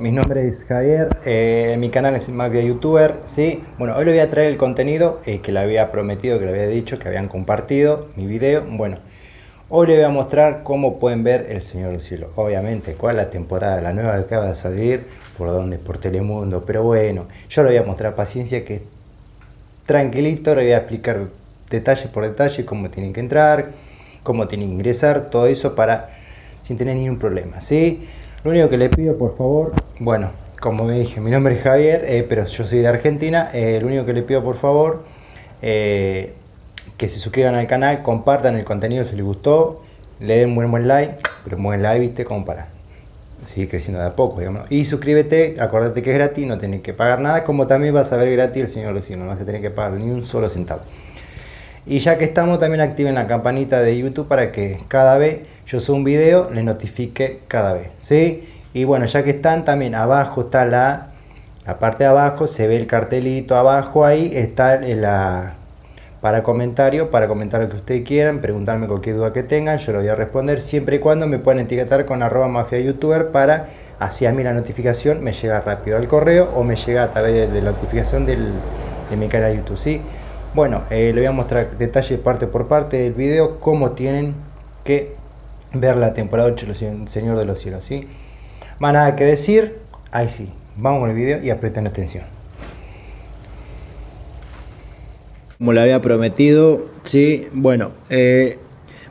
Mi nombre es Javier, eh, mi canal es Mafia Youtuber, ¿sí? Bueno, hoy les voy a traer el contenido eh, que le había prometido, que le había dicho, que habían compartido mi video. Bueno, hoy les voy a mostrar cómo pueden ver El Señor del Cielo. Obviamente, cuál es la temporada, la nueva que acaba de salir, por donde, por Telemundo. Pero bueno, yo le voy a mostrar paciencia, que tranquilito, le voy a explicar detalle por detalle cómo tienen que entrar, cómo tienen que ingresar, todo eso para sin tener ningún problema, ¿sí? Lo único que le pido, por favor, bueno, como me dije, mi nombre es Javier, eh, pero yo soy de Argentina. Eh, lo único que le pido, por favor, eh, que se suscriban al canal, compartan el contenido si les gustó, le den buen buen like, pero buen like, viste, como para seguir creciendo de a poco, digamos. Y suscríbete, acuérdate que es gratis, no tienes que pagar nada, como también vas a ver gratis el señor Luciano, no vas a tener que pagar ni un solo centavo. Y ya que estamos, también activen la campanita de YouTube para que cada vez yo subo un video, les notifique cada vez. ¿sí? Y bueno, ya que están, también abajo está la, la parte de abajo, se ve el cartelito abajo ahí, está la para comentario, para comentar lo que ustedes quieran, preguntarme cualquier duda que tengan, yo lo voy a responder, siempre y cuando me puedan etiquetar con arroba mafia youtuber para así a mí la notificación me llega rápido al correo o me llega a través de la notificación del, de mi canal YouTube. ¿sí? Bueno, eh, le voy a mostrar detalle parte por parte del video cómo tienen que ver la temporada 8 del Señor de los Cielos, ¿sí? Más nada que decir, ahí sí, vamos con el video y apreten atención. Como le había prometido, sí, bueno, eh,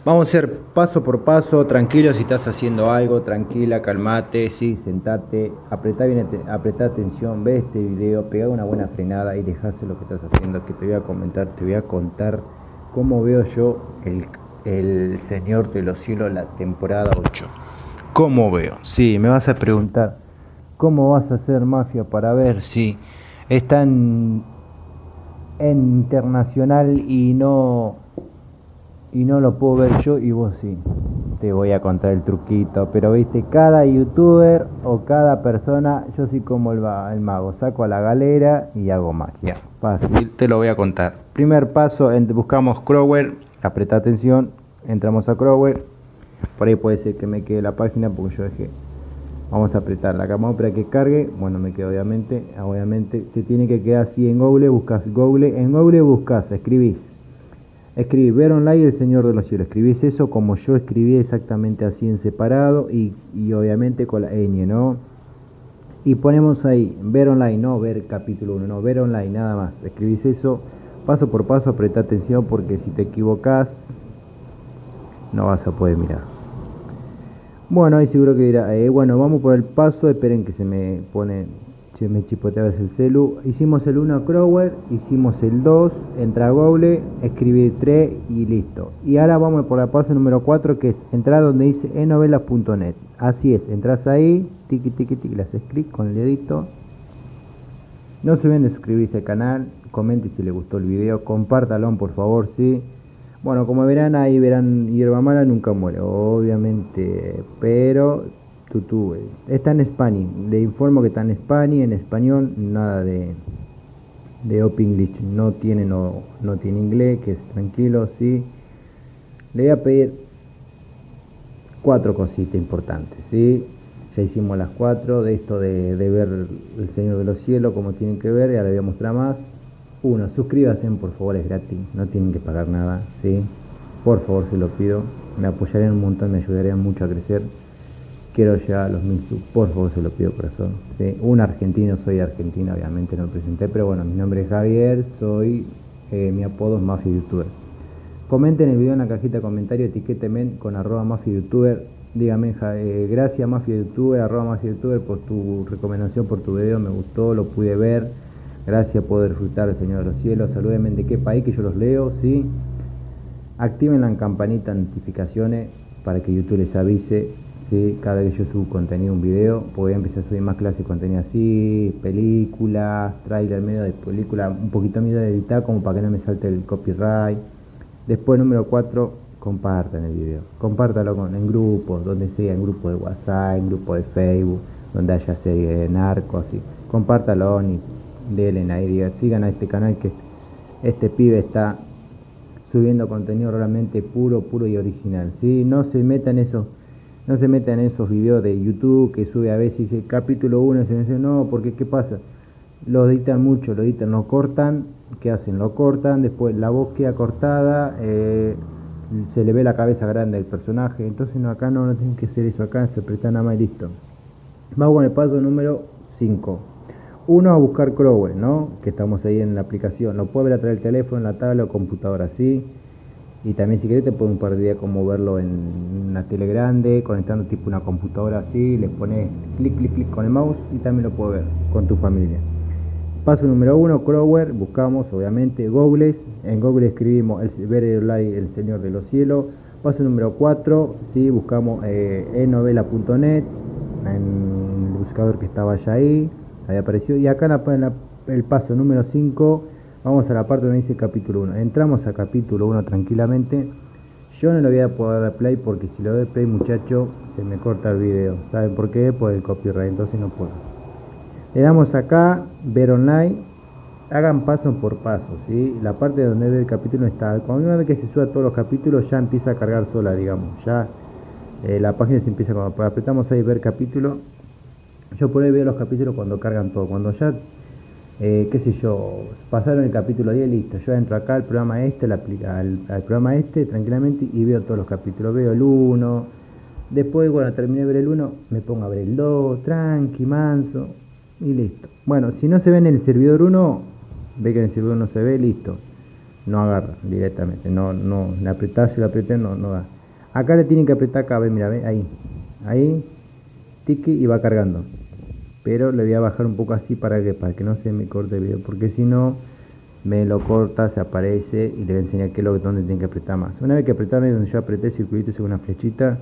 Vamos a hacer paso por paso, tranquilo si estás haciendo algo, tranquila, calmate, sí, sentate, apretá, bien, apretá atención, ve este video, pega una buena frenada y dejase lo que estás haciendo, que te voy a comentar, te voy a contar cómo veo yo el, el Señor de los Cielos, la temporada 8. ¿Cómo veo? Sí, me vas a preguntar, ¿cómo vas a hacer mafia para ver si están en internacional y no y no lo puedo ver yo y vos sí. Te voy a contar el truquito, pero viste, cada youtuber o cada persona, yo soy como el, el mago, saco a la galera y hago magia. Fácil, te lo voy a contar. Primer paso, buscamos Crowell, apreta atención, entramos a Crowell, por ahí puede ser que me quede la página porque yo dejé. Vamos a apretar la cámara para que cargue. Bueno, me quedo obviamente. Obviamente te tiene que quedar así en Google. Buscas Google. En Google buscas, escribís Escribí, ver online el Señor de los Cielos. Escribís eso como yo escribí exactamente así en separado y, obviamente con la ñ, ¿no? Y ponemos ahí, ver online, no ver capítulo 1, no, ver online, nada más. Escribís eso paso por paso, apreta atención porque si te equivocas no vas a poder mirar. Bueno, ahí seguro que dirá, eh, bueno, vamos por el paso, esperen que se me pone me chipoteaba el celu. Hicimos el 1 Crower, hicimos el 2, entra a Google, escribí 3 y listo. Y ahora vamos por la paso número 4 que es entrar donde dice enovelas.net. Así es, entras ahí, tiki tiki tiki, le haces clic con el dedito. No se olviden de suscribirse al canal, comente si les gustó el video, compártalo por favor, sí. Bueno, como verán ahí verán hierba mala nunca muere, obviamente, pero Tutu, está en español, le informo que está en español, en español, nada de, de Open no tiene, no, no tiene inglés, que es tranquilo, sí. Le voy a pedir cuatro cositas importantes, sí. Ya hicimos las cuatro de esto de, de ver el Señor de los Cielos, como tienen que ver, ya le voy a mostrar más. Uno, suscríbanse, por favor, es gratis, no tienen que pagar nada, sí. Por favor, se lo pido, me apoyarían un montón, me ayudarían mucho a crecer quiero llegar a los mil subs, por favor se lo pido corazón. Un argentino, soy argentino, obviamente no me presenté, pero bueno, mi nombre es Javier, soy, eh, mi apodo es Mafia Youtuber. Comenten el video en la cajita de comentarios, etiquétenme con arroba Mafia Youtuber, dígame, eh, gracias Mafia Youtuber, arroba Mafia Youtuber por tu recomendación, por tu video, me gustó, lo pude ver, gracias por disfrutar Señor de los Cielos, salúdenme de qué país que yo los leo, ¿sí? Activen la campanita de notificaciones para que YouTube les avise cada vez que yo subo contenido, un video, voy a empezar a subir más clases de contenido así, películas, trailer medio de película, un poquito miedo de editar como para que no me salte el copyright. Después número 4, compartan el video, compártalo con, en grupos, donde sea, en grupo de WhatsApp, en grupo de Facebook, donde haya serie de narcos, así. Compártalo y denle ahí, sigan a este canal que este pibe está subiendo contenido realmente puro, puro y original, ¿sí? No se metan esos No se metan en esos videos de YouTube que sube a veces dice capítulo 1 y se dice no, porque ¿qué pasa? Lo editan mucho, lo editan, lo cortan, ¿qué hacen? Lo cortan, después la voz queda cortada, eh, se le ve la cabeza grande del personaje, entonces no, acá no, no tienen que hacer eso, acá se apretan nada más y listo. Vamos con el paso número 5. Uno a buscar Crowell, ¿no? Que estamos ahí en la aplicación. Lo puede ver a través del teléfono, la tabla o computadora, ¿sí? Y también si querés te puedo un par de días como verlo en una tele grande, conectando tipo una computadora así, le pones clic, clic, clic con el mouse y también lo puedes ver con tu familia. Paso número uno, Crower, buscamos obviamente Google, en Google escribimos el, ver el, el Señor de los Cielos. Paso número 4, ¿sí? buscamos eh, enovela.net, en el buscador que estaba ya ahí, ahí apareció. Y acá en, el paso número 5, vamos a la parte donde dice capítulo 1. Entramos a capítulo 1 tranquilamente. Yo no le voy a poder dar play porque si lo doy play muchacho se me corta el video. ¿Saben por qué? Por el copyright, entonces no puedo. Le damos acá, ver online, hagan paso por paso, ¿sí? La parte donde ve el capítulo está, cuando una vez que se suba todos los capítulos ya empieza a cargar sola, digamos, ya eh, la página se empieza cuando apretamos ahí ver capítulo, yo por ahí veo los capítulos cuando cargan todo, cuando ya, eh, qué sé yo, pasaron el capítulo 10, listo, yo entro acá al programa este, al, al programa este tranquilamente y veo todos los capítulos, veo el 1, después, bueno, terminé de ver el 1, me pongo a ver el 2, tranqui, manso, y listo. Bueno, si no se ve en el servidor 1, ve que en el servidor no se ve, listo. No agarra directamente, no, no, le apretás y le apreté, no, no da. Acá le tienen que apretar acá, ve, mira, ve, ahí, ahí, tiki y va cargando. Pero le voy a bajar un poco así para que, para que no se me corte el video, porque si no, me lo corta, se aparece y le voy a enseñar qué es lo que donde tiene que apretar más. Una vez que apretarme donde yo apreté circulito según una flechita,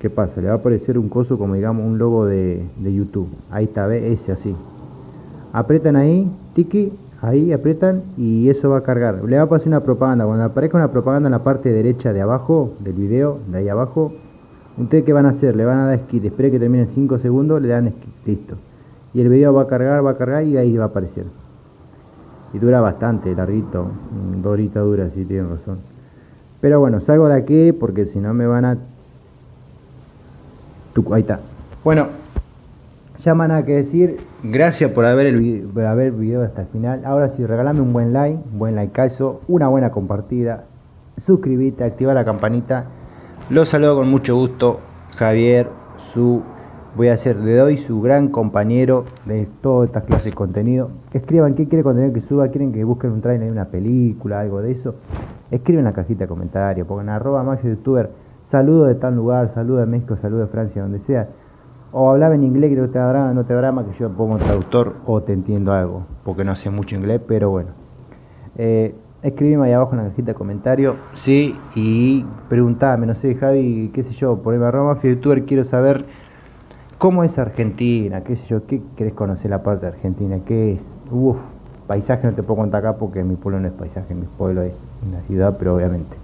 ¿Qué pasa? Le va a aparecer un coso como digamos un logo de, YouTube. Ahí está, ve, ese así. Apretan ahí, tiki, ahí apretan y eso va a cargar. Le va a pasar una propaganda. Cuando aparezca una propaganda en la parte derecha de abajo del video, de ahí abajo, ¿ustedes qué van a hacer? Le van a dar skip. Espere que termine 5 segundos, le dan skip. Listo. Y el video va a cargar, va a cargar y ahí va a aparecer. Y dura bastante, larguito. Mm, dos horitas dura, si tienen razón. Pero bueno, salgo de aquí porque si no me van a ahí está. Bueno, ya más nada que decir. Gracias por haber, el, video hasta el final. Ahora sí, regalame un buen like, un buen like caso, una buena compartida. Suscríbete, activa la campanita. Los saludo con mucho gusto. Javier, su voy a ser, le doy su gran compañero de todas estas clases de contenido. Escriban qué quiere contenido que suba, quieren que busquen un trailer de una película, algo de eso. Escriben en la cajita de comentarios, pongan arroba más youtuber saludo de tal lugar, saludo de México, saludo de Francia, donde sea. O hablaba en inglés que no te drama, no te drama que yo pongo traductor o te entiendo algo, porque no sé mucho inglés, pero bueno. Eh, escribime ahí abajo en la cajita de comentarios, sí, y preguntame, no sé, Javi, qué sé yo, poneme arroba youtuber, quiero saber cómo es Argentina, qué sé yo, qué querés conocer la parte de Argentina, qué es, uff, paisaje no te puedo contar acá porque mi pueblo no es paisaje, mi pueblo es una ciudad, pero obviamente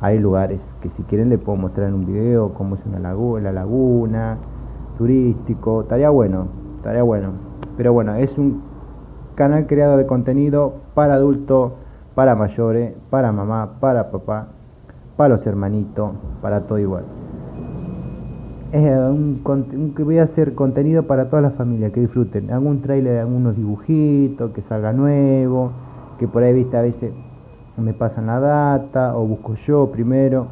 hay lugares que si quieren le puedo mostrar en un video cómo es una laguna, la laguna, turístico, estaría bueno, estaría bueno. Pero bueno, es un canal creado de contenido para adultos, para mayores, para mamá, para papá, para los hermanitos, para todo igual. Es un, que voy a hacer contenido para toda la familia, que disfruten. Algún trailer de algunos dibujitos, que salga nuevo, que por ahí viste a veces me pasan la data o busco yo primero.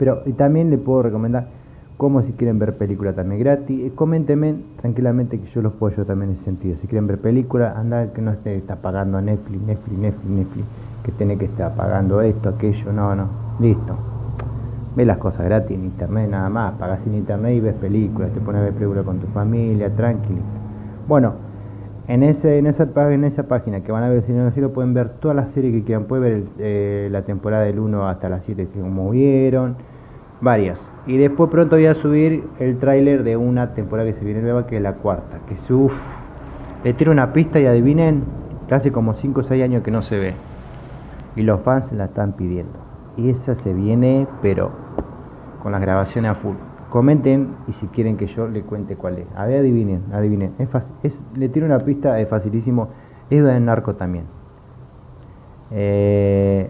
Pero y también le puedo recomendar como si quieren ver película también gratis. Eh, coméntenme tranquilamente que yo los puedo yo también en ese sentido. Si quieren ver película, anda que no esté está pagando Netflix, Netflix, Netflix, Netflix, que tiene que estar pagando esto, aquello, no, no, listo. Ve las cosas gratis en internet nada más, pagas en internet y ves películas, te pones a ver películas con tu familia, tranquilo. Bueno, en, ese, en, esa, en esa página que van a ver el Señor Cielo pueden ver todas las series que quieran. Pueden ver eh, la temporada del 1 hasta las 7 que como vieron. Varias. Y después pronto voy a subir el tráiler de una temporada que se viene nueva, que es la cuarta. Que es uff. Le tiro una pista y adivinen, hace como 5 o 6 años que no se ve. Y los fans la están pidiendo. Y esa se viene, pero con las grabaciones a full. Comenten y si quieren que yo le cuente cuál es. A ver, adivinen, adivinen. Es, es le tiro una pista, es facilísimo. Es de narco también. Eh,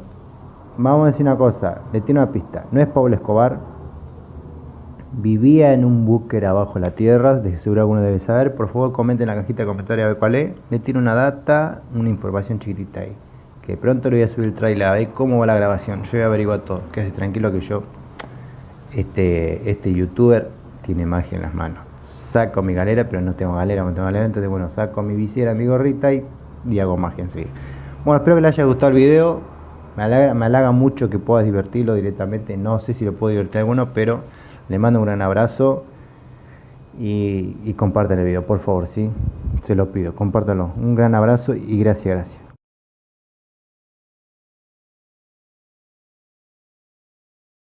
vamos a decir una cosa, le tiro una pista. No es Pablo Escobar. vivía en un búnker abajo de la tierra, de seguro alguno debe saber, por favor comenten en la cajita de comentarios a ver cuál es, me tiene una data, una información chiquitita ahí, que pronto le voy a subir el trailer a ver cómo va la grabación, yo voy a averiguar todo, quédese tranquilo que yo, este, este youtuber tiene magia en las manos, saco mi galera, pero no tengo galera, no tengo galera, entonces bueno, saco mi visera, mi gorrita y, y hago magia enseguida. Bueno, espero que les haya gustado el video, me halaga, mucho que puedas divertirlo directamente, no sé si lo puedo divertir a alguno, pero le mando un gran abrazo y, y el video, por favor, ¿sí? Se lo pido, compártanlo. Un gran abrazo y gracias, gracias.